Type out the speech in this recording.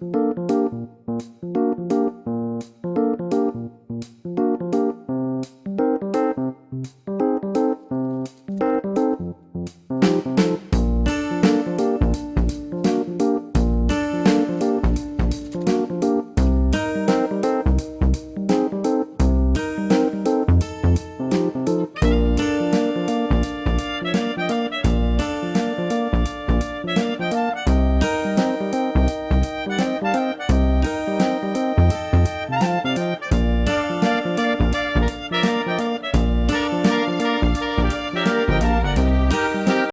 Música